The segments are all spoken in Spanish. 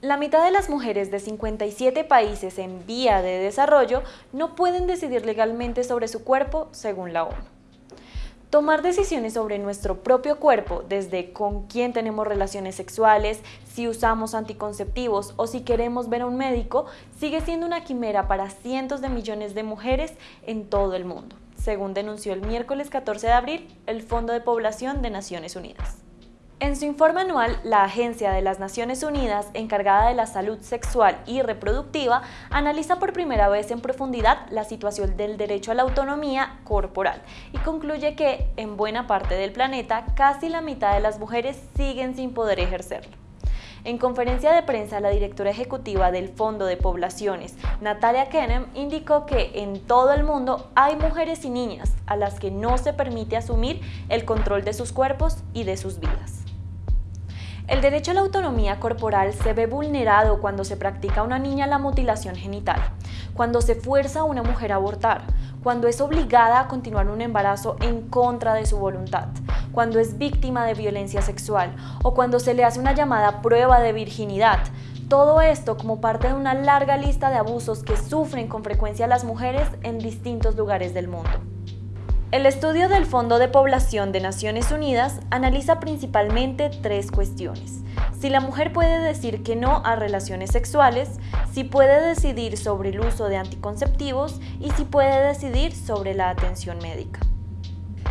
La mitad de las mujeres de 57 países en vía de desarrollo no pueden decidir legalmente sobre su cuerpo según la ONU. Tomar decisiones sobre nuestro propio cuerpo, desde con quién tenemos relaciones sexuales, si usamos anticonceptivos o si queremos ver a un médico, sigue siendo una quimera para cientos de millones de mujeres en todo el mundo, según denunció el miércoles 14 de abril el Fondo de Población de Naciones Unidas. En su informe anual, la Agencia de las Naciones Unidas, encargada de la salud sexual y reproductiva, analiza por primera vez en profundidad la situación del derecho a la autonomía corporal y concluye que, en buena parte del planeta, casi la mitad de las mujeres siguen sin poder ejercerlo. En conferencia de prensa, la directora ejecutiva del Fondo de Poblaciones, Natalia Kennem, indicó que en todo el mundo hay mujeres y niñas a las que no se permite asumir el control de sus cuerpos y de sus vidas. El derecho a la autonomía corporal se ve vulnerado cuando se practica a una niña la mutilación genital, cuando se fuerza a una mujer a abortar, cuando es obligada a continuar un embarazo en contra de su voluntad, cuando es víctima de violencia sexual o cuando se le hace una llamada prueba de virginidad. Todo esto como parte de una larga lista de abusos que sufren con frecuencia las mujeres en distintos lugares del mundo. El estudio del Fondo de Población de Naciones Unidas analiza principalmente tres cuestiones. Si la mujer puede decir que no a relaciones sexuales, si puede decidir sobre el uso de anticonceptivos y si puede decidir sobre la atención médica.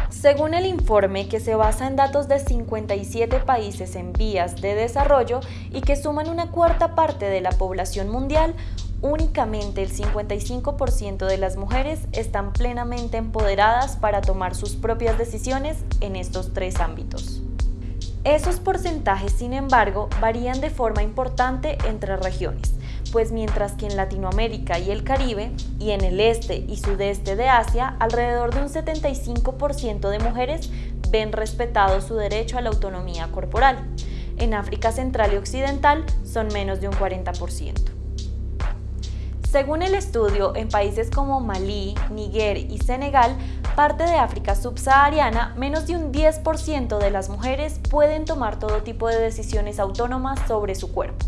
Según el informe, que se basa en datos de 57 países en vías de desarrollo y que suman una cuarta parte de la población mundial, únicamente el 55% de las mujeres están plenamente empoderadas para tomar sus propias decisiones en estos tres ámbitos. Esos porcentajes, sin embargo, varían de forma importante entre regiones, pues mientras que en Latinoamérica y el Caribe, y en el este y sudeste de Asia, alrededor de un 75% de mujeres ven respetado su derecho a la autonomía corporal. En África Central y Occidental son menos de un 40%. Según el estudio, en países como Malí, Níger y Senegal, parte de África subsahariana, menos de un 10% de las mujeres pueden tomar todo tipo de decisiones autónomas sobre su cuerpo.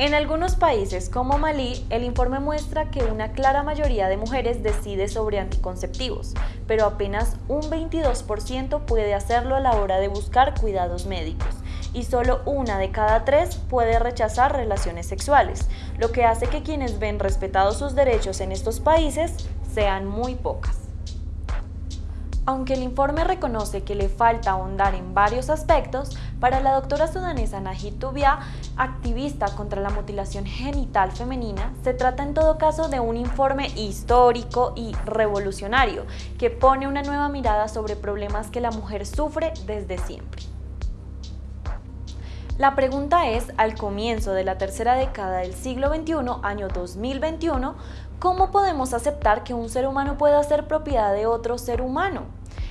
En algunos países como Malí, el informe muestra que una clara mayoría de mujeres decide sobre anticonceptivos, pero apenas un 22% puede hacerlo a la hora de buscar cuidados médicos y solo una de cada tres puede rechazar relaciones sexuales, lo que hace que quienes ven respetados sus derechos en estos países sean muy pocas. Aunque el informe reconoce que le falta ahondar en varios aspectos, para la doctora sudanesa Najid Tubia, activista contra la mutilación genital femenina, se trata en todo caso de un informe histórico y revolucionario que pone una nueva mirada sobre problemas que la mujer sufre desde siempre. La pregunta es, al comienzo de la tercera década del siglo XXI, año 2021, ¿cómo podemos aceptar que un ser humano pueda ser propiedad de otro ser humano?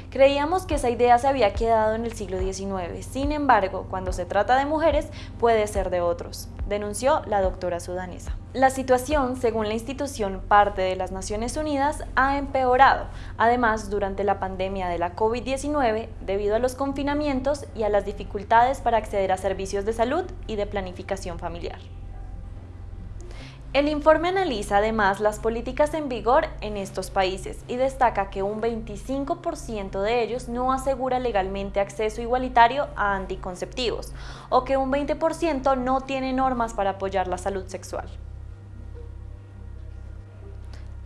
Creíamos que esa idea se había quedado en el siglo XIX, sin embargo, cuando se trata de mujeres, puede ser de otros, denunció la doctora sudanesa. La situación, según la institución parte de las Naciones Unidas, ha empeorado, además durante la pandemia de la COVID-19, debido a los confinamientos y a las dificultades para acceder a servicios de salud y de planificación familiar. El informe analiza además las políticas en vigor en estos países y destaca que un 25% de ellos no asegura legalmente acceso igualitario a anticonceptivos o que un 20% no tiene normas para apoyar la salud sexual.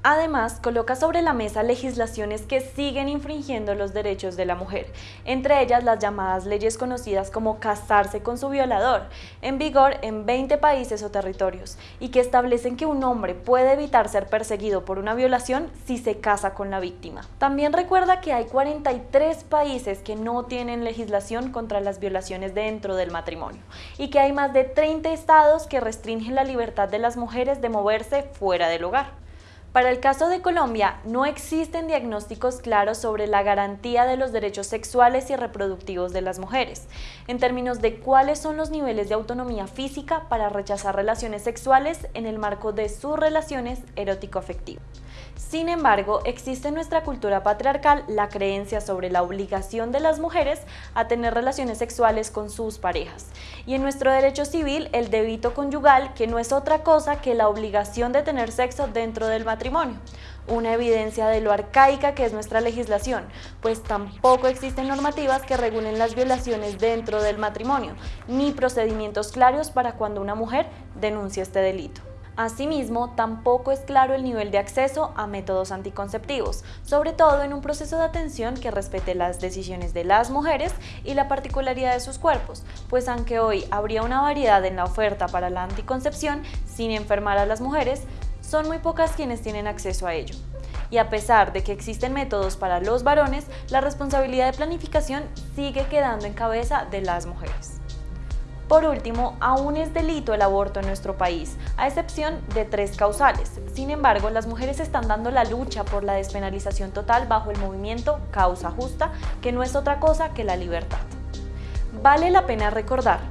Además, coloca sobre la mesa legislaciones que siguen infringiendo los derechos de la mujer, entre ellas las llamadas leyes conocidas como casarse con su violador, en vigor en 20 países o territorios, y que establecen que un hombre puede evitar ser perseguido por una violación si se casa con la víctima. También recuerda que hay 43 países que no tienen legislación contra las violaciones dentro del matrimonio, y que hay más de 30 estados que restringen la libertad de las mujeres de moverse fuera del hogar. Para el caso de Colombia, no existen diagnósticos claros sobre la garantía de los derechos sexuales y reproductivos de las mujeres, en términos de cuáles son los niveles de autonomía física para rechazar relaciones sexuales en el marco de sus relaciones erótico-afectivas. Sin embargo, existe en nuestra cultura patriarcal la creencia sobre la obligación de las mujeres a tener relaciones sexuales con sus parejas. Y en nuestro derecho civil, el débito conyugal, que no es otra cosa que la obligación de tener sexo dentro del matrimonio. Una evidencia de lo arcaica que es nuestra legislación, pues tampoco existen normativas que regulen las violaciones dentro del matrimonio, ni procedimientos claros para cuando una mujer denuncia este delito. Asimismo, tampoco es claro el nivel de acceso a métodos anticonceptivos, sobre todo en un proceso de atención que respete las decisiones de las mujeres y la particularidad de sus cuerpos, pues aunque hoy habría una variedad en la oferta para la anticoncepción sin enfermar a las mujeres, son muy pocas quienes tienen acceso a ello. Y a pesar de que existen métodos para los varones, la responsabilidad de planificación sigue quedando en cabeza de las mujeres. Por último, aún es delito el aborto en nuestro país, a excepción de tres causales. Sin embargo, las mujeres están dando la lucha por la despenalización total bajo el movimiento Causa Justa, que no es otra cosa que la libertad. Vale la pena recordar,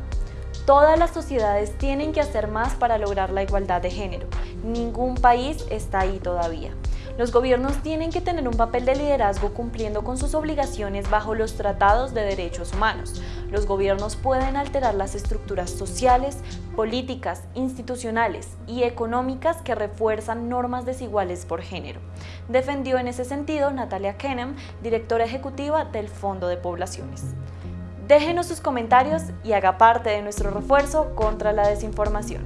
todas las sociedades tienen que hacer más para lograr la igualdad de género. Ningún país está ahí todavía. Los gobiernos tienen que tener un papel de liderazgo cumpliendo con sus obligaciones bajo los tratados de derechos humanos. Los gobiernos pueden alterar las estructuras sociales, políticas, institucionales y económicas que refuerzan normas desiguales por género. Defendió en ese sentido Natalia Kenham, directora ejecutiva del Fondo de Poblaciones. Déjenos sus comentarios y haga parte de nuestro refuerzo contra la desinformación.